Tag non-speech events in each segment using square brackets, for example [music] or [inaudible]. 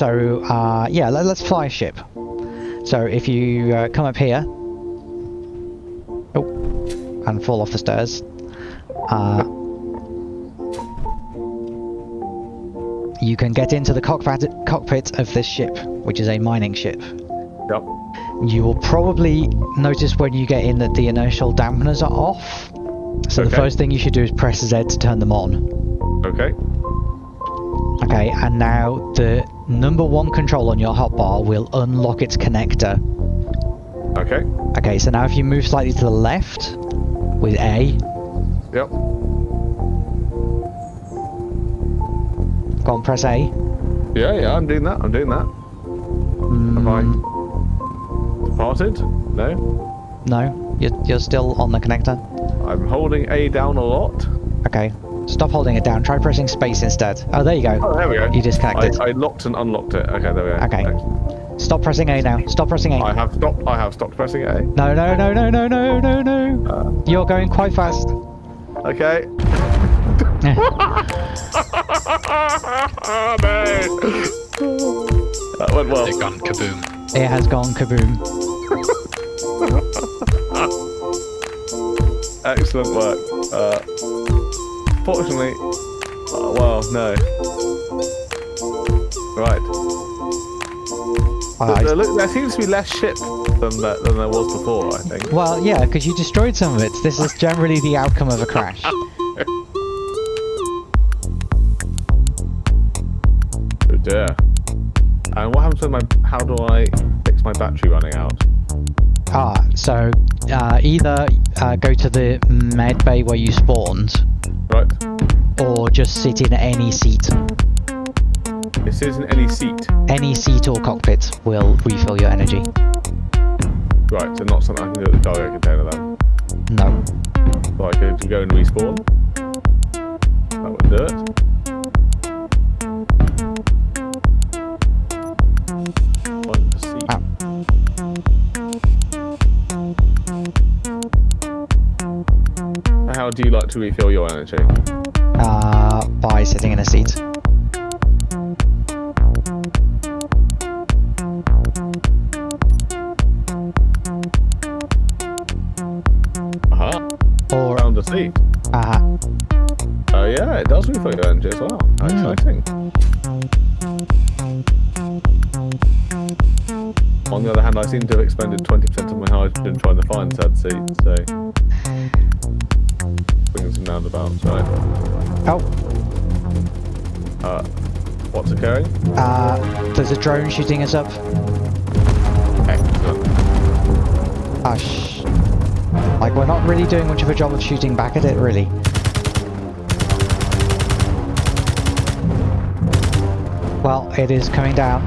so uh, yeah, let, us fly a ship. So if you uh, come up here, oh, and fall off the stairs, uh, you can get into the cockpit cockpit of this ship, which is a mining ship. Yep. You will probably notice when you get in that the inertial dampeners are off. So Okay. the first thing you should do is press Z to turn them on. Okay. Okay, and now the number one control on your hotbar will unlock its connector. Okay. Okay, so now if you move slightly to the left with A, Yep. go on, press A. Yeah, yeah, I'm doing that. I'm doing that. Have I Mm, departed? No. no, you're, you're still on the connector. I'm holding A down a lot. Okay, stop holding it down. Try pressing space instead. Oh, there you go. Oh, there we go. You disconnected. I, I locked and unlocked it. Okay, there we go. Okay. Excellent. Stop pressing A now. Stop pressing A. I have stopped. I have stopped pressing A. No, no, no, no, no, no, no, no. Uh, You're going quite fast. okay. no. [laughs] That went well. They've gone kaboom. It has gone kaboom. [laughs] Excellent work. Uh, fortunately, uh, well, no. Right. Uh, There, look, there seems to be less ship than there, than there was before. I think. well, yeah, because you destroyed some of it. This is generally the outcome of a crash. [laughs] Oh dear. And what happens when my? How do I fix my battery running out? Ah, so uh, either uh, go to the med bay where you spawned, Right. or just sit in any seat. This isn't any seat. Any seat or cockpit will refill your energy. Right. So not something I can do at the cargo container then. No. So I could go and respawn. That would do it. Do you like to refill your energy? Uh, by sitting in a seat. Aha. Or, Around the seat. Uh-huh. Oh yeah, it does refill your energy as well. Mm. Exciting. On the other hand, I seem to have expended 20% of my hydrogen trying to find said seat, so... Roundabouts, right? oh, Uh, what's occurring? uh, there's a drone shooting us up. Excellent. Hush. Like, we're not really doing much of a job of shooting back at it, really. Well, it is coming down.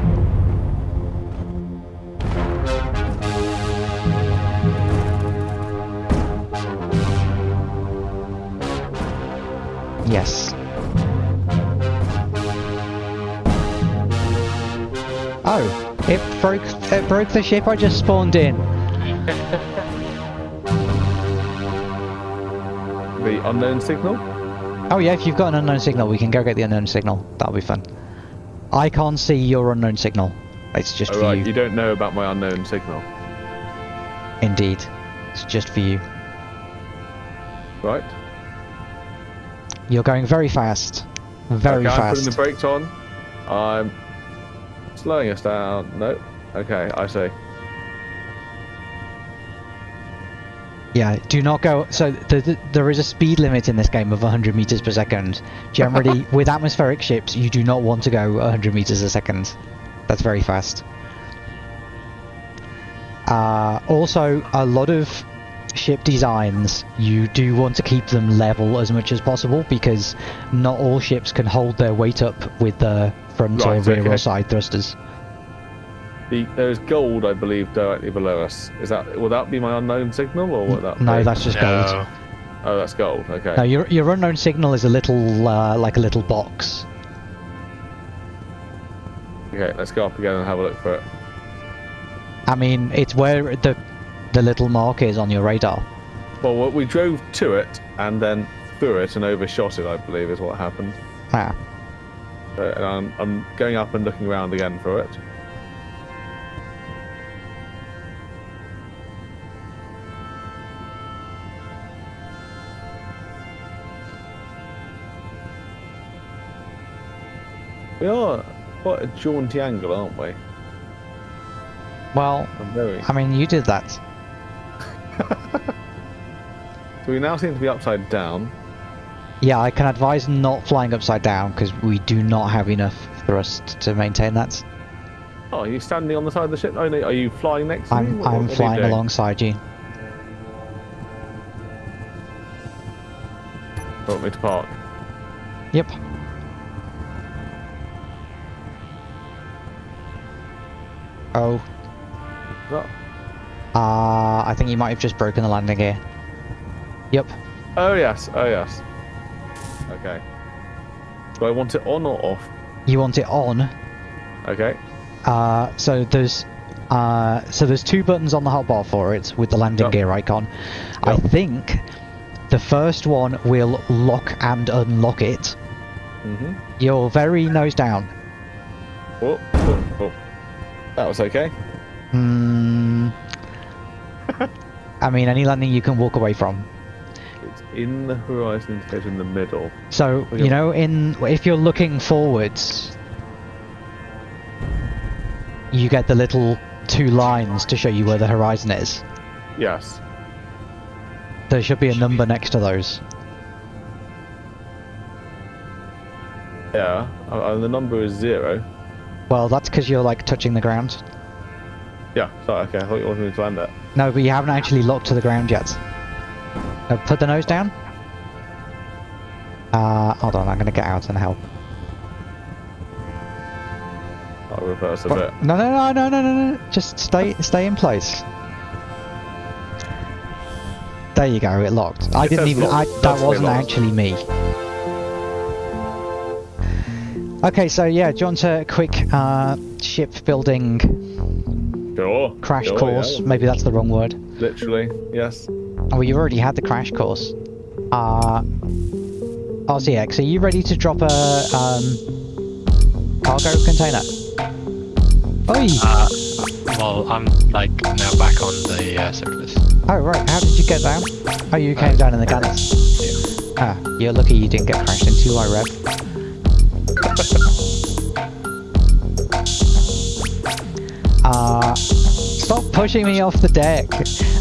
Yes. Oh, it broke. It broke the ship I just spawned in. The unknown signal? Oh yeah, if you've got an unknown signal, we can go get the unknown signal. That'll be fun. I can't see your unknown signal. It's just Oh, for right, you. you don't know about my unknown signal. Indeed. It's just for you. Right? You're going very fast. Very okay, I'm putting the brakes on. I'm slowing us down. No. Okay, I see. Yeah, do not go. So the, the, there is a speed limit in this game of 100 meters per second. Generally, [laughs] with atmospheric ships, you do not want to go 100 meters a second. That's very fast. Uh, also, a lot of ship designs, you do want to keep them level as much as possible because not all ships can hold their weight up with the front or rear okay. or side thrusters. The, there's gold, I believe, directly below us. Is that will that be my unknown signal, or what that? No, be? that's just gold. Oh, that's gold. Okay. No, your your unknown signal is a little uh, like a little box. Okay, let's go up again and have a look for it. I mean, it's where the the little mark is on your radar. Well, we- we drove to it and then through it and overshot it. I believe is what happened. Ah. Uh, and I'm, I'm going up and looking around again for it. We are quite a jaunty angle, aren't we? Well. I mean, you did that. So [laughs] we now seem to be upside down. Yeah, I can advise not flying upside down because we do not have enough thrust to maintain that. Oh, are you standing on the side of the ship? Oh, no, are you flying next to? I'm What- I'm what are you flying alongside you. Want me to park? Yep. Oh, Is uh, I think you might have just broken the landing gear. Yep. Oh yes, oh yes. Okay. Do I want it on or off? You want it on. Okay. Uh, so there's uh, so there's two buttons on the hotbar for it with the landing Yep. gear icon. I think the first one will lock and unlock it. Mm-hmm. You're very nose down. Oh, oh, oh. That was okay. Hmm. I mean, any landing you can walk away from. It's in the horizon indicator in the middle. So Okay. you know, in if you're looking forwards, you get the little two lines to show you where the horizon is. Yes. There should be a number next to those. Yeah. Uh, and the number is zero. Well, that's because you're like touching the ground. Yeah. Sorry. Okay. I thought you wanted me to land it. No, but you haven't actually locked to the ground yet. Uh, put the nose down. Uh, hold on, I'm gonna get out and help. I'll reverse a What? bit. No, no, no, no, no, no, no. Just stay, stay in place. There you go. It locked. I didn't even. I, that wasn't actually me. Okay, so yeah, do you want a quick uh, ship building Sure. crash sure, course? yeah. Maybe that's the wrong word. Literally. Yes. Oh, you already had the crash course. Uh, RCX, are you ready to drop a um, cargo container? Oi! Uh, well, I'm like now back on the uh, surface. oh, right, how did you get down? Oh, you came down in the gunners. Ah, you're lucky you didn't get crashed into, I rev. [laughs] Uh, stop pushing me off the deck.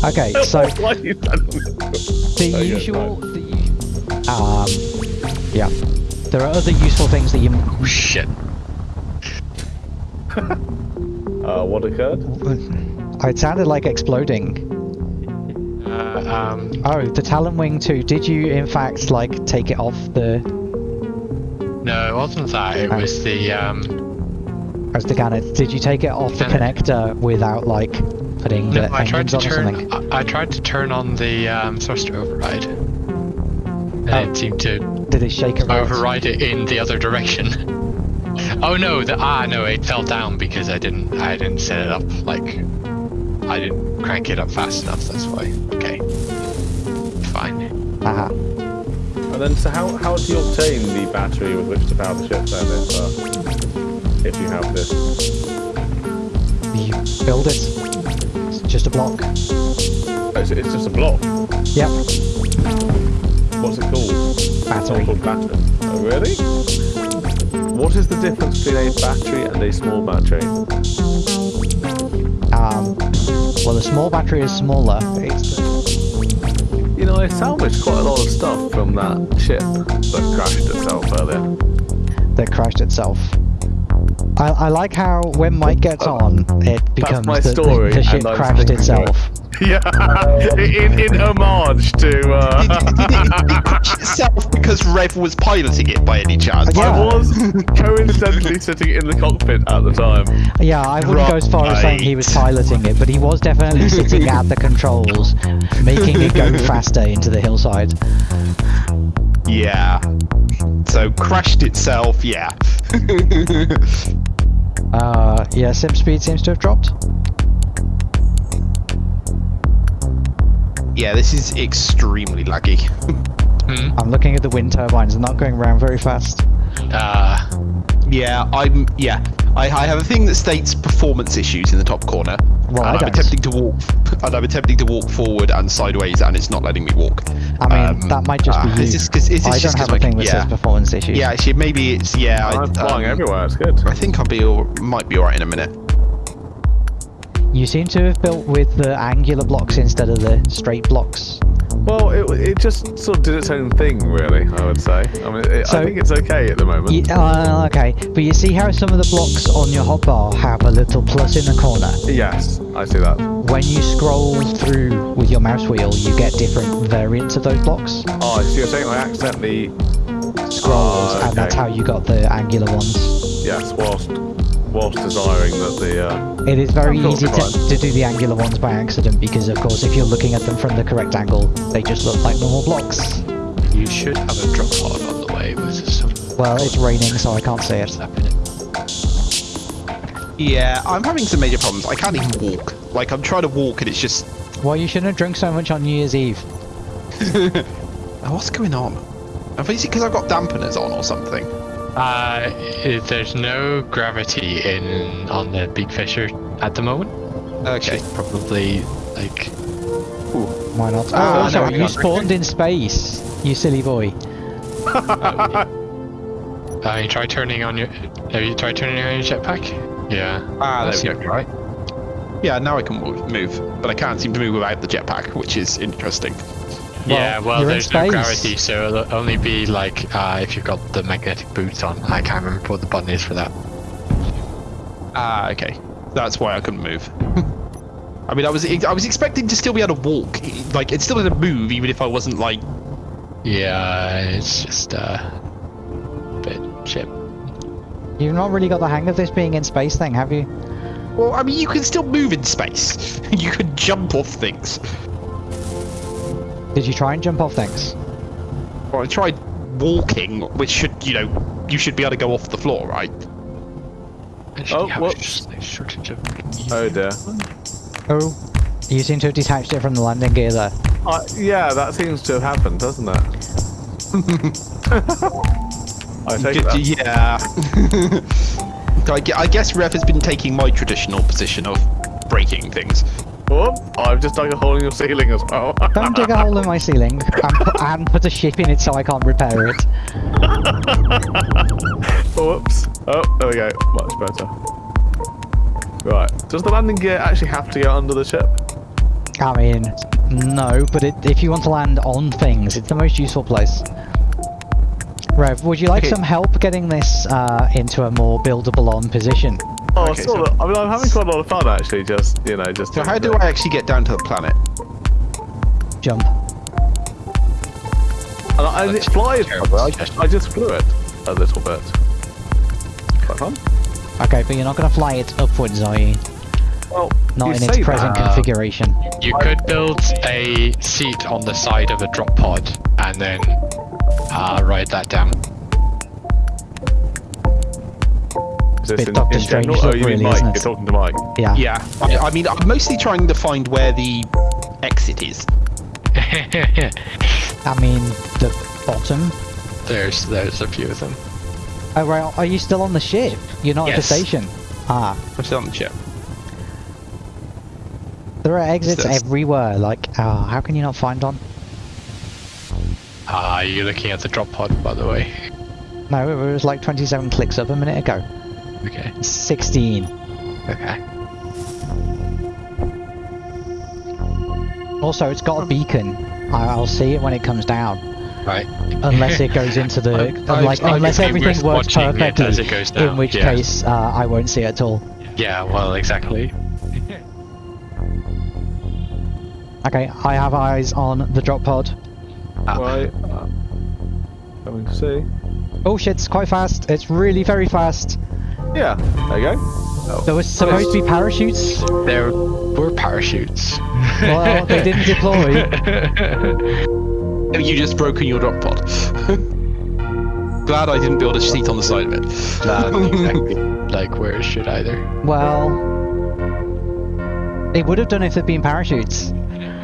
Okay, [laughs] so Why are you standing the Okay, usual, the u- um, yeah, there are other useful things that you. Oh shit! [laughs] Uh, what occurred? [laughs] It sounded like exploding. Uh, um, Oh, the Talon Wing 2, did you in fact like take it off the no, it wasn't that. It Oh. was the um. As the Gannet? Did you take it off the connector without like putting No, the I tried to on turn. something? I, I tried to turn on the um, thruster override, and Oh. it seemed to Did it shake around? override it in the other direction. [laughs] oh no! The ah no! It fell down because I didn't. I didn't set it up like. I didn't crank it up fast enough. That's why. Okay. Fine. Aha. And then, so how, how do you obtain the battery with which to power the ship then, if, you have this? You build it. It's just a block. Oh, it's, it's just a block. Yep. What's it called? Battery. It's called battery. Oh, really? What is the difference between a battery and a small battery? Um, well, the small battery is smaller. It's You know, I salvaged quite a lot of stuff from that ship that crashed itself earlier. that crashed itself. I, I like how when Mike gets on, it becomes my the, the- story, the, ship crashed thinking itself. [laughs] Yeah, [laughs] in, in homage to. Uh, Did, did, it, did it [laughs] crash itself because Rev was piloting it by any chance? Yeah. I was coincidentally sitting in the cockpit at the time. Yeah, I wouldn't go as far as saying he was piloting it, but he was definitely sitting at the controls, making it go faster into the hillside. Yeah. So crashed itself, yeah. Uh, yeah, sim speed seems to have dropped. yeah, this is extremely laggy. [laughs] Hmm. I'm looking at the wind turbines, they're not going around very fast. Uh, Yeah, I'm. Yeah, I, I have a thing that states performance issues in the top corner. Well, I I'm don't. attempting to walk, and I'm attempting to walk forward and sideways, and it's not letting me walk. I mean, Um, that might just be you. Is this, cause, is this I just don't have 'cause a my- thing that yeah. says performance issues. Yeah, actually, maybe it's yeah. I, I'm flying um, everywhere. It's good. I think I'll be all, might be alright in a minute. You seem to have built with the angular blocks instead of the straight blocks. Well, it, it just sort of did its own thing, really. I would say. I mean, it, So- I think it's okay at the moment. Uh, okay, but you see how some of the blocks on your hotbar have a little plus in the corner? Yes, I see that. When you scroll through with your mouse wheel, you get different variants of those blocks. Oh, so you're saying I accidentally Scrolls, Oh, and that's how you got the angular ones. yes, whilst whilst desiring that the uh, It is very easy to, to do the angular ones by accident because, of course, if you're looking at them from the correct angle, they just look like normal blocks. You should have a drop pod on the way with some Well, it's raining, so I can't see it. stuff in it. Yeah, I'm having some major problems. I can't even walk. Like I'm trying to walk, and it's just. Well, you shouldn't have drunk so much on New Year's Eve. [laughs] What's going on? I think it's because I've got dampeners on or something. Uh, [laughs] there's no gravity in on the big fisher at the moment. Okay. Should probably like Why not? Ah, oh, also, no, you spawned in space, you silly boy. [laughs] Uh, you try turning on your. Have you tried turning on your jetpack? Yeah. Ah, That there we go. Right. Yeah, now I can move, move, but I can't seem to move without the jetpack, which is interesting. Yeah. Well, Well, you're in there's no gravity, so it'll only be like uh, if you've got the magnetic boots on. I can't remember what the button is for that. Ah, okay. That's why I couldn't move. [laughs] I mean, I was I was expecting to still be able to walk, like it's still able to move, even if I wasn't like. Yeah, it's just uh, a bit chip. You've not really got the hang of this being in space thing, have you? Well, I mean, you can still move in space. [laughs] you can jump off things. Did you try and jump off things? Well, I tried walking, which should, you know, you should be able to go off the floor, right? Actually, Oh, have a whoops. sh- oh dear. Oh, you seem to have detached it from the landing gear there. Uh, yeah, that seems to have happened, doesn't it? [laughs] I take Good- that. Yeah. [laughs] I guess Rev has been taking my traditional position of breaking things. Oh, I've just dug a hole in your ceiling as well. Don't dig a hole in my [laughs] ceiling and put, and put a ship in it so I can't repair it. Whoops. Oh, there we go. Much better. Right. Does the landing gear actually have to go under the ship? I mean, no, but it, if you want to land on things, it's the most useful place. Rev, would you like Okay. some help getting this uh, into a more buildable on position? Oh, Okay, sort so- of. I mean, I'm having quite a lot of fun actually. Just you know, just. So how do I actually get down to the planet? Jump. And, I, and it flies. by the way. I, Suggestion. I just flew it a little bit. Quite fun. Okay, but you're not going to fly it upwards, are you? Well, Not you in its present that. configuration. You could build a seat on the side of a drop pod and then uh, ride that down. This bit in, Doctor in general? Strange Oh, you mean really, Mike? You're talking to Mike. Yeah. Yeah. I, I mean, I'm mostly trying to find where the exit is. [laughs] I mean, the bottom. there's there's a few of them. Oh, right. Are you still on the ship? You're not at the station. Ah, I'm still on the ship. there are exits everywhere. Like, ah, how can you not find one? Ah, you're looking at the drop pod, by the way. No, it was like 27 clicks up a minute ago. Okay. 16. Okay. Also, it's got a beacon. I- I'll see it when it comes down. Right. Unless it [laughs] goes into the, I- I- like, I- unless everything works watching it perfectly. as it goes down, in which yeah. case, uh, I won't see it at all. Yeah. Well, exactly. [laughs] Okay, I have eyes on the drop pod. Ah. Right. Uh, coming to see. Oh shit, it's quite fast. It's really very fast. Yeah. There you go. Oh. There was supposed to be parachutes. There were parachutes. [laughs] Well, they didn't deploy. [laughs] You just broken your drop pod? [laughs] Glad I didn't build a seat on the side of it. Not exactly. like where should either? Well, they would have done if there'd been parachutes.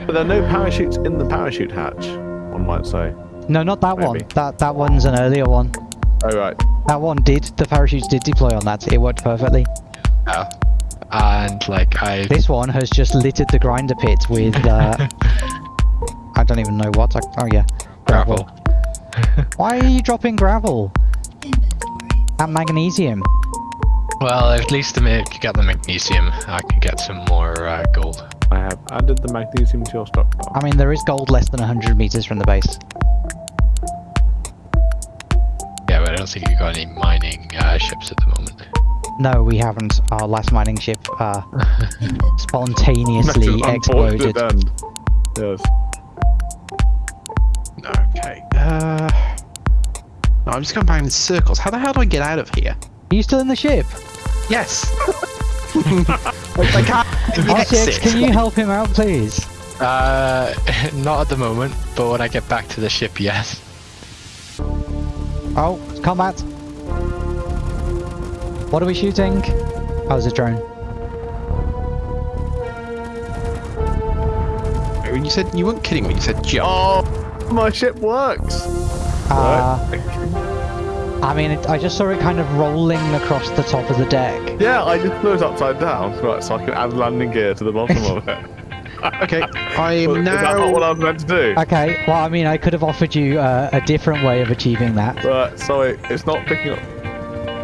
But there are no parachutes in the parachute hatch. One might say. No, not that one. That that one's an earlier one. Oh right. That one did. The parachutes did deploy on that. It worked perfectly. Oh. And like I. This one has just littered the grinder pit with. Uh, [laughs] I don't even know what. I, oh yeah, gravel. Why are you dropping gravel? And magnesium. Well, at least the, if you get the magnesium, I can get some more uh, gold. I have added the magnesium to your stockpile. I mean, there is gold less than 100 meters from the base. Don't think you got any mining uh, ships at the moment. No, we haven't. Our last mining ship uh, [laughs] spontaneously exploded. unfortunate end. Yes. Okay. Uh. No, I'm just going back in circles. How the hell do I get out of here? Are you still in the ship? Yes. [laughs] I can't. [laughs] the RCX, exit. can you help him out, please? Uh, not at the moment, but when I get back to the ship, yes. Oh, combat. What are we shooting? Oh, it's a drone. When you said you weren't kidding when you said jump. Oh, my ship works. Uh, Right. I mean, it, I just saw it kind of rolling across the top of the deck. Yeah, I just flew it upside down, right, so I can add landing gear to the bottom of it. [laughs] Okay, I Is am that not what. I was meant to do? Okay, well, I mean, I could have offered you uh, a different way of achieving that. But sorry, it's not picking up.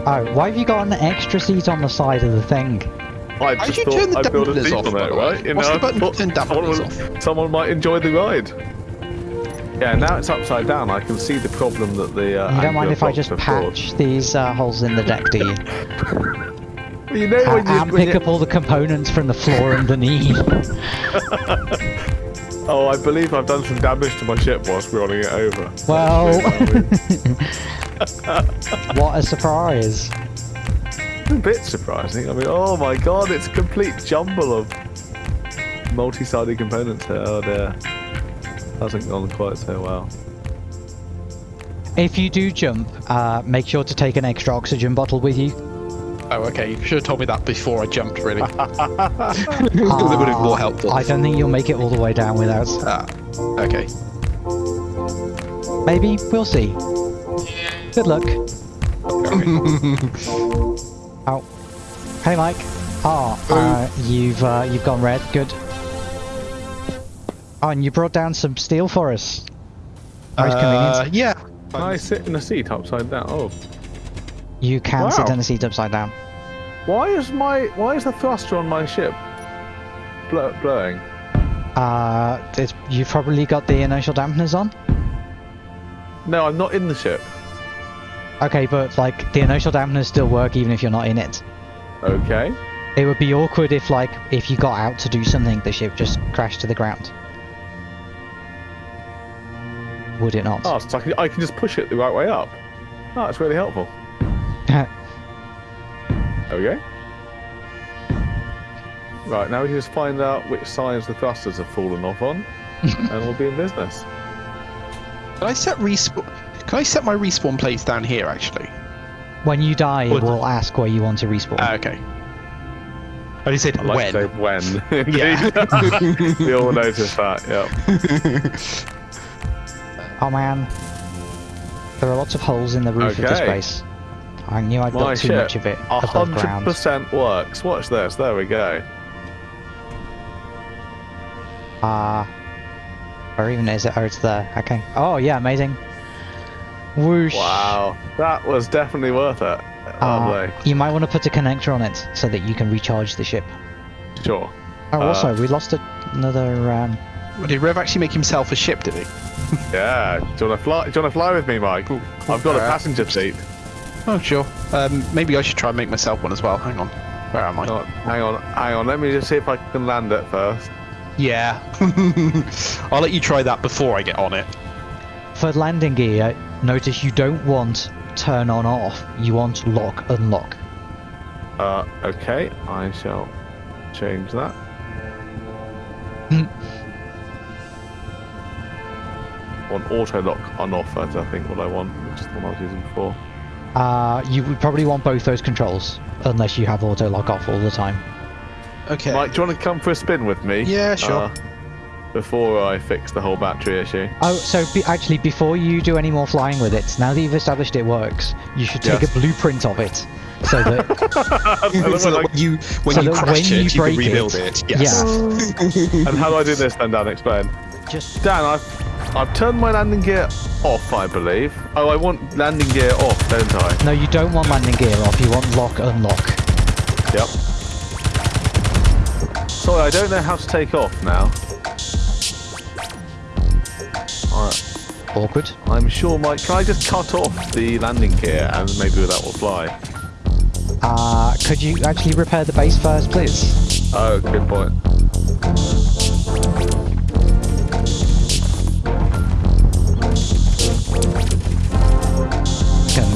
Oh, why have you got an extra seat on the side of the thing? I How'd just you thought turn the I'd build a seat off, on it, right? You What's know, the button to I turn someone, dampeners would- someone might enjoy the ride. Yeah, now it's upside down. I can see the problem that the. Uh, You don't mind if I just have caused. patch these uh, holes in the deck, do you? [laughs] You know A- when you, and when pick you- up all the components from the floor underneath. [laughs] Oh, I believe I've done some damage to my ship whilst running it over. [laughs] Well, [laughs] what a surprise. a bit surprising. I mean, oh my god, it's a complete jumble of multi-sided components here. Oh dear. Hasn't gone quite so well. If you do jump, uh, make sure to take an extra oxygen bottle with you. Oh, okay. You should have told me that before I jumped. Really. [laughs] Uh, that would have been more helpful. I don't think you'll make it all the way down without. Ah, okay. Maybe, we'll see. Good luck. [laughs] Oh. Hey Mike. Oh, uh, you've uh, you've gone red. Good. Oh, and you brought down some steel for us. Nice Uh, convenient. yeah. Can I sit in a seat upside down? Oh, You can sit wow. in a seat upside down. why is my why is the thruster on my ship blow, blowing? Uh, it's, you've probably got the inertial dampeners on. No, I'm not in the ship. Okay, but like the inertial dampeners still work even if you're not in it. Okay. It would be awkward if like if you got out to do something, the ship just crashed to the ground. Would it not? Oh, so I can, I can just push it the right way up. Oh, that's really helpful. [laughs] Okay. Right, now we can just find out which sides the thrusters have fallen off on, [laughs] and we'll be in business. Can I set respawn? Can I set my respawn place down here? Actually. when you die, it will ask where you want to respawn. Ah, okay. I only said I like when. to say when. [laughs] Yeah. We all noticed that, yeah. oh man, there are lots of holes in the roof of this Okay. Base. I knew I'd My got too ship, much of it A above hundred ground. percent works. Watch this. There we go. Ah, or even is it? Oh, it's there. Okay. Oh yeah, amazing. Whoosh. Wow, that was definitely worth it. Uh, Lovely. you might want to put a connector on it so that you can recharge the ship. Sure. Oh, Uh, also, we lost a- another. Um, Did Rev actually make himself a ship? Did he? Yeah. Do you want to fly? Do you want to fly with me, Mike? I've got a Uh, passenger seat. Oh, sure. Um, maybe I should try and make myself one as well. Hang on. Where am I? Hang on, hang on, hang on. Let me just see if I can land it first. Yeah. [laughs] I'll let you try that before I get on it. for landing gear, notice you don't want turn on off. You want lock unlock. Uh, okay. I shall change that. Hmm. On auto lock on off. That's I think what I want, which is the one I was using before. Uh, you would probably want both those controls, unless you have auto lock off all the time. Okay. Mike, do you want to come for a spin with me? Yeah, sure. Uh, before I fix the whole battery issue. Oh, so be, actually, before you do any more flying with it, now that you've established it works, you should take Yes. a blueprint of it, so that [laughs] [laughs] so that when you when So you that crash when it, you you, can rebuild it- it. Yes. [laughs] And how do I do this then, Dan? Explain. just Dan, I've, I've turned my landing gear off, I believe. Oh, I want landing gear off, don't I? no, you don't want landing gear off. You want lock unlock. Yep. Sorry, I don't know how to take off now. Alright, Awkward. I'm sure my... Can I just cut off the landing gear and maybe that will fly? Uh, could you actually repair the base first, please? Oh, good point.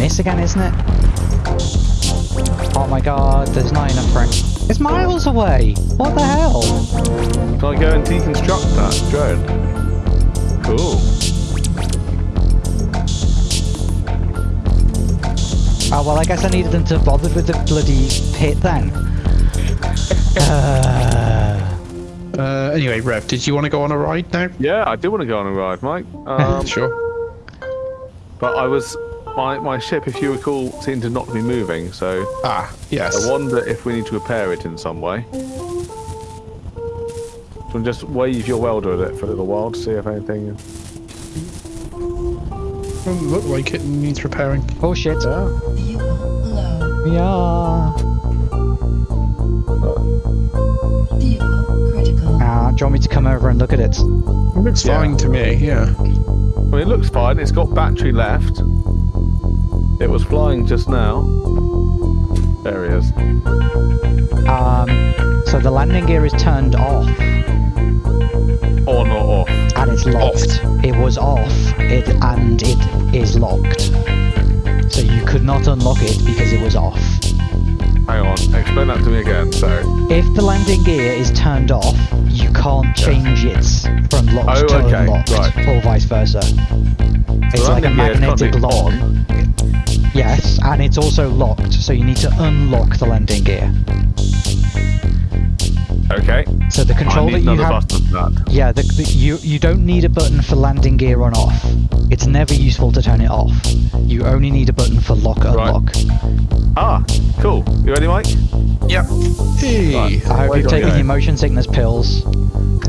Gonna again, isn't it? Oh my god, there's not enough room. It's miles away! What the hell? Can I go and deconstruct that drone? Cool. Oh, well, I guess I needed them to bother with the bloody pit then. Uh, Uh, anyway, Rev, did you want to go on a ride now? Yeah, I do want to go on a ride, Mike. [laughs] Um, sure. But I was... My, my ship, if you recall, seemed to not be moving, so Ah, yes. I wonder if we need to repair it in some way. So just wave your welder at it for a little while to see if anything... Doesn't look like it needs repairing. oh shit. Yeah. Fuel. Yeah. Fuel critical. Uh, do you want me to come over and look at it? It looks Yeah. fine to me, yeah. I mean, it looks fine. It's got battery left. It was flying just now. There he is. Um, so the landing gear is turned off On or off. and it's locked. It was off it and it is locked. So you could not unlock it because it was off. Hang on. Explain that to me again. So, If the landing gear is turned off, you can't change it from locked Oh, to okay, unlocked, right. or vice versa. It's like a landing gear is magnetic lock. on. Yes, and it's also locked, so you need to unlock the landing gear. Okay. So the I control need that you another have. button for that. Yeah, the, the, you you don't need a button for landing gear on off. It's never useful to turn it off. You only need a button for lock Right. unlock. Ah, cool. You ready, Mike? Yep. Hey. Right. I hope Where you've taken your motion sickness pills [laughs]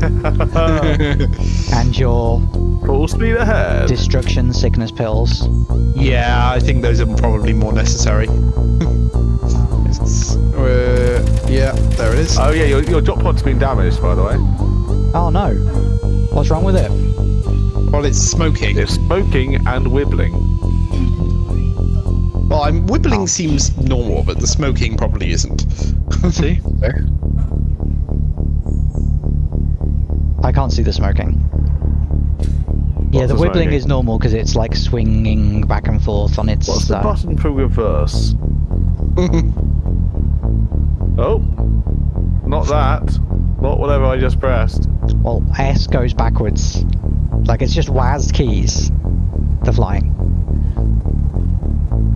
[laughs] [laughs] and your Full speed ahead. destruction sickness pills. yeah, I think those are probably more necessary. [laughs] Uh, yeah, there it is. Oh yeah, your, your drop pod's been damaged, by the way. Oh no. What's wrong with it? well, it's smoking. It's smoking and wibbling. Well, I'm wibbling seems normal, but the smoking probably isn't. [laughs] See? There. I can't see the smoking. Yeah, the the wibbling is normal because it's like swinging back and forth on its. What's the uh, button for reverse? [laughs] Oh, not that. Not whatever I just pressed. well, S goes backwards. Like it's just WASD keys. The flying.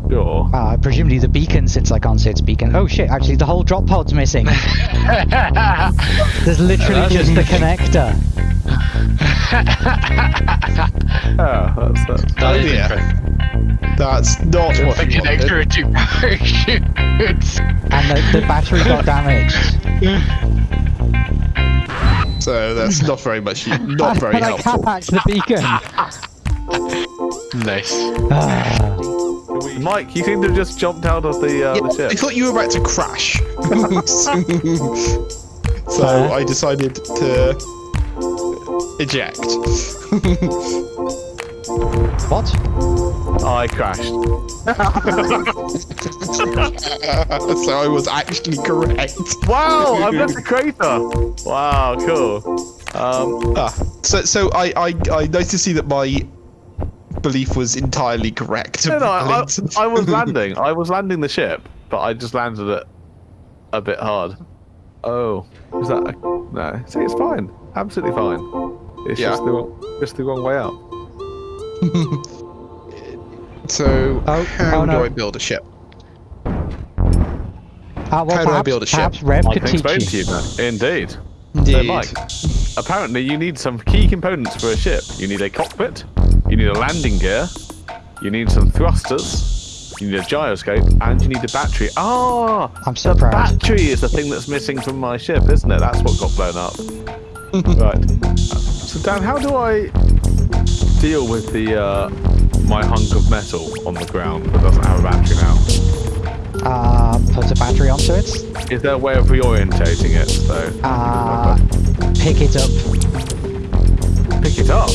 Sure. Uh, presumably the beacon, since I can't see its beacon. Oh shit! Actually, the whole drop pod's missing. [laughs] There's literally just the connector. Yeah, that's that. That is yeah. interesting. That's not what The you wanted. connector to parachutes. And the, the battery got [laughs] damaged. So that's not very much. [laughs] Not very and I helpful. can't patch the beacon. nice. Ah. Mike, you seem to have just jumped out of the, uh, Yeah, the I thought you were about to crash. [laughs] so Fair. I decided to eject. [laughs] what? I crashed. [laughs] so I was actually correct. Wow, I've left the crater. Wow, cool. Um, Ah, so so I, I I nice to see that my belief was entirely correct. no, no, I, I, I was [laughs] landing. I was landing the ship, but I just landed it a bit hard. Oh, is that? A, no, see, it's fine. Absolutely fine. It's Yeah. just the wrong, just the wrong way out. [laughs] so Oh, how oh, no. do I build a ship? Ah, well, How do I build a ship? perhaps Rev I could can teach explain you. to you that. Indeed. Indeed. Mike. apparently you need some key components for a ship. You need a cockpit, you need a landing gear, you need some thrusters, you need a gyroscope, and you need a battery. Ah, I'm so the proud. battery is the thing that's missing from my ship, isn't it? That's what got blown up. Right. So Dan, how do I deal with the uh, my hunk of metal on the ground that doesn't have a battery now? Uh, put a battery onto it. Is there a way of reorientating it? So Uh, pick it up. pick it up.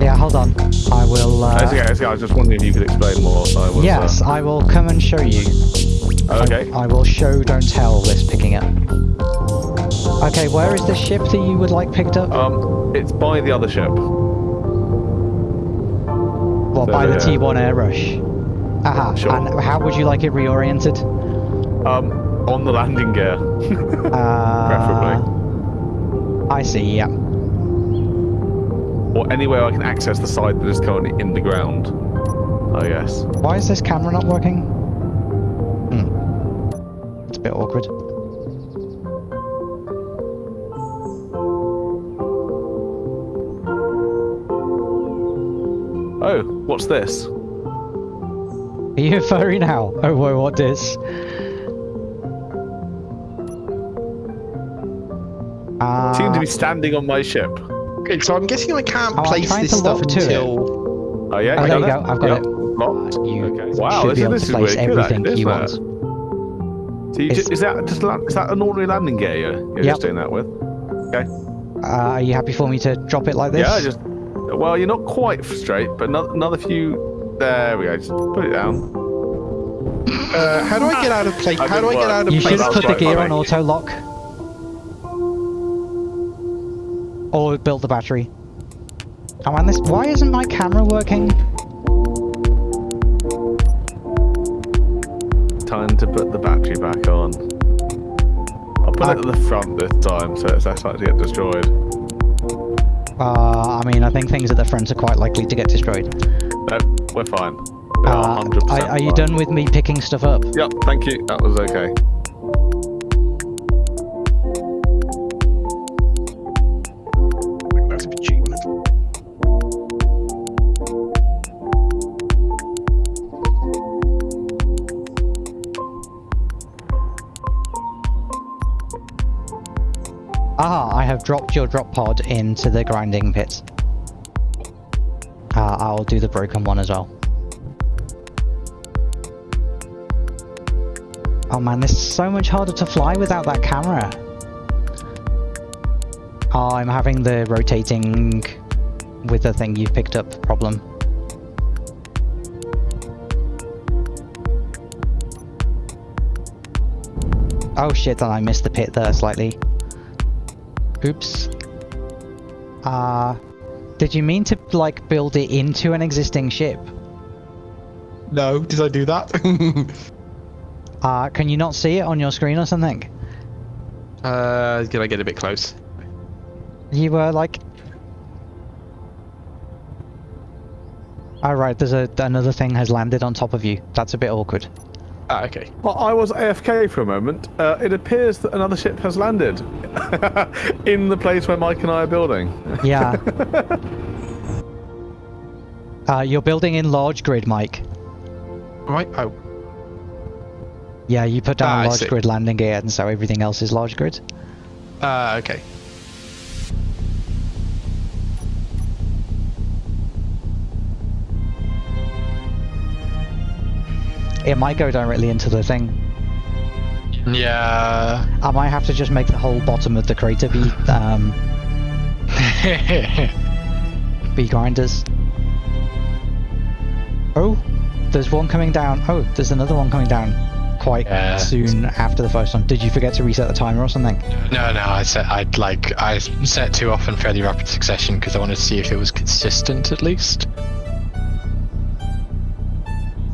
Yeah, hold on. I will. Uh, It's okay, it's okay, I was just wondering if you could explain more. I was, yes, I will come and show you. Uh, okay. I will show, don't tell this picking up. Okay, where is the ship that you would like picked up? Um, it's by the other ship. well, by the uh, T1 Air Rush. Aha. Sure. And how would you like it reoriented? Um, on the landing gear. [laughs] [laughs] Uh, Preferably. I see. Yeah. or anywhere I can access the side that is currently in the ground. I guess. Why is this camera not working? Hmm. It's a bit awkward. What's this? Are you a furry now? Oh, whoa, what this? Uh, Seem to be standing on my ship. Okay, so I'm guessing I can't Oh, place this stuff lock to it. until. Oh yeah, Oh, you there done you go, I've got Yep, it. Locked. you okay. Wow, should this be is, able this to is place really good, everything you isn't want. it? So you It's- is that just la- is that an ordinary landing gear you're, you're Yep. just doing that with? Okay. Uh, are you happy for me to drop it like this? Yeah, just well, you're not quite straight, but another, another few. There we go. Just put it down. Uh, how do I get out of place? How do I get out of You place? should That's put the gear on auto lock. Or build the battery. Oh man, this why isn't my camera working? Time to put the battery back on. I'll put I- it at the front this time, so it's less likely to get destroyed. Uh, I mean, I think things at the front are quite likely to get destroyed. No, we're fine. We are Uh, 100% are, are you fine. done with me picking stuff up? Yep, thank you. That was okay. Ah, I have dropped your drop pod into the grinding pit. Uh, I'll do the broken one as well. Oh man, this is so much harder to fly without that camera. Oh, I'm having the rotating with the thing you've picked up problem. Oh shit, and I missed the pit there slightly. Oops. Uh, did you mean to, like, build it into an existing ship? No, did I do that? [laughs] Uh, can you not see it on your screen or something? uh, can I get a bit close? You were like... Alright, there's a, another thing has landed on top of you. That's a bit awkward. Ah, okay. Well, I was AFK for a moment. Uh, it appears that another ship has landed [laughs] in the place where Mike and I are building. Yeah. [laughs] uh, you're building in large grid, Mike. Right. Oh, Yeah, you put Ah, down I large grid landing gear, and so everything else is large grid. uh, okay. It might go directly into the thing. Yeah. I might have to just make the whole bottom of the crater be um, [laughs] be grinders. Oh, there's one coming down. Oh, there's another one coming down quite Yeah. soon after the first one. Did you forget to reset the timer or something? no, no. I set. I'd like. I set two off in fairly rapid succession because I wanted to see if it was consistent at least.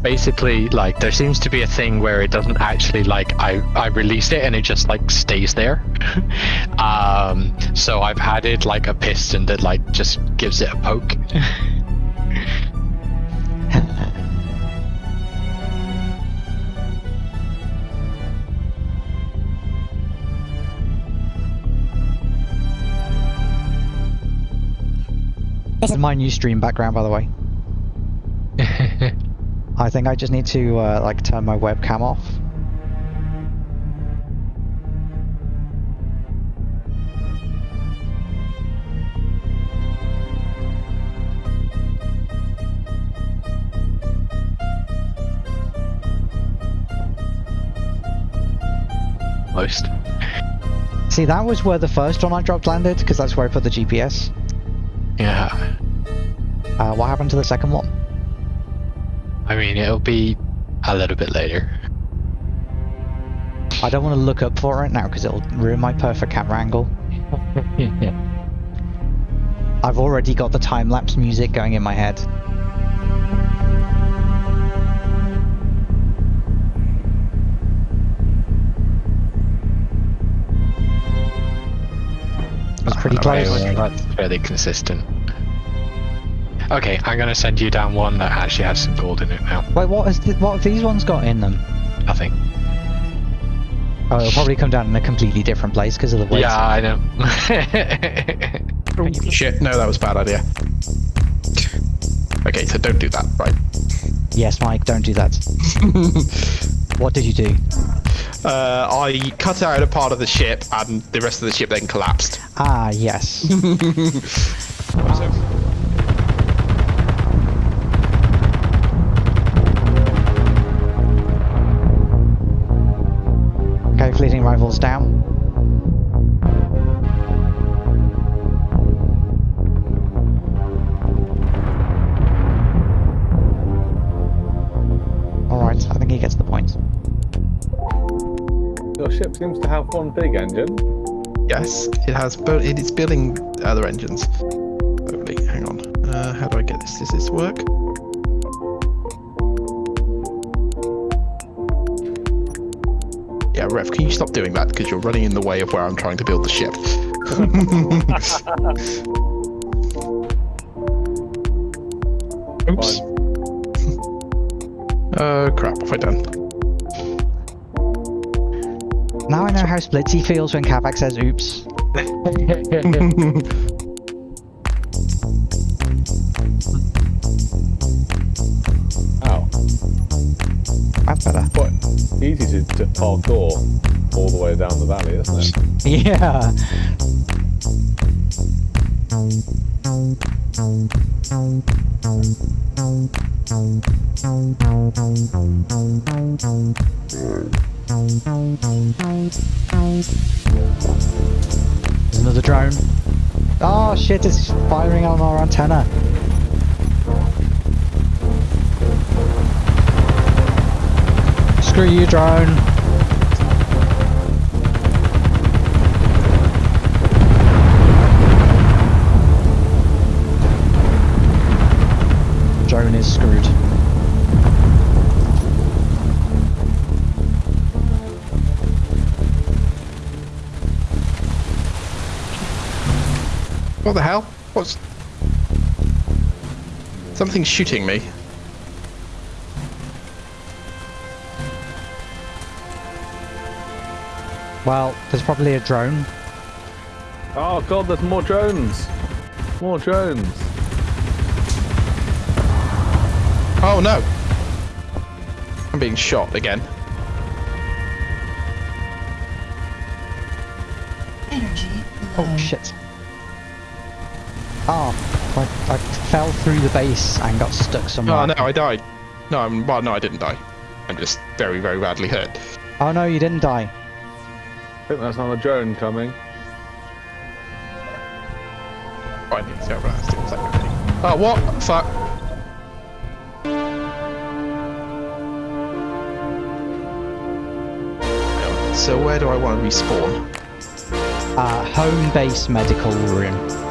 Basically, like there seems to be a thing where it doesn't actually like I I released it and it just like stays there. [laughs] um, so I've added like a piston that like just gives it a poke. This is my new stream background, by the way. I think I just need to uh, like turn my webcam off. Most. See, that was where the first one I dropped landed, because that's where I put the GPS. Yeah. Uh, what happened to the second one? I mean, it'll be a little bit later. I don't want to look up for it now, because it'll ruin my perfect camera angle. yeah. [laughs] I've already got the time-lapse music going in my head. Was pretty ah, Okay, close. That's fairly consistent. Okay, I'm gonna send you down one that actually has some gold in it now. Wait, what has what have these ones got in them? Nothing. Oh, it'll probably come down in a completely different place because of the weight. Yeah, I know. [laughs] Shit, no, that was a bad idea. Okay, so don't do that, right? Yes, Mike, don't do that. [laughs] what did you do? Uh, I cut out a part of the ship, and the rest of the ship then collapsed. Ah, yes. [laughs] seems to have one big engine. yes, it has. Bo- it is building other engines. Hang on. Uh, how do I get this? Does this work? Yeah, Rev, can you stop doing that? Because you're running in the way of where I'm trying to build the ship. [laughs] [laughs] Oops. Oh [laughs] crap, what have I done? Now I know how Splitsy feels when Kavak says oops. [laughs] Ow. That's better. Quite easy to, to parkour all the way down the valley, isn't it? [laughs] Yeah. Firing on our antenna. Screw you, drone. Drone is screwed. What the hell? What's... Something's shooting me. Well, there's probably a drone. Oh god, there's more drones. More drones. Oh no! I'm being shot again. Energy oh, low. Oh shit. Oh, I, I fell through the base and got stuck somewhere. Oh no, I died. No, I'm, well, no, I didn't die. I'm just very, very badly hurt. Oh no, you didn't die. I think that's another drone coming. Oh, I need to over that still second ready. Oh, what? Fuck. So where do I want to respawn? Uh, home base medical room.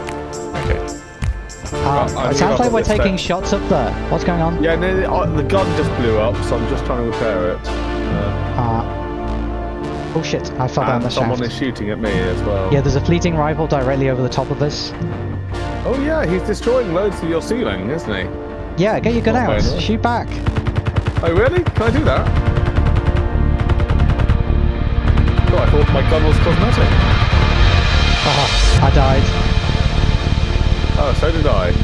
Uh, I it sounds like we're taking shots up there. What's going on? Yeah, no, the, uh, the gun just blew up, so I'm just trying to repair it. Uh, Uh, oh shit, I fell down the and someone is shooting at me as well. Yeah, there's a fleeting rival directly over the top of us. Oh yeah, he's destroying loads of your ceiling, isn't he? Yeah, get your gun Not out. Shoot back. Oh really? Can I do that? Oh, I thought my gun was cosmetic. Oh, I died. Oh, so did I.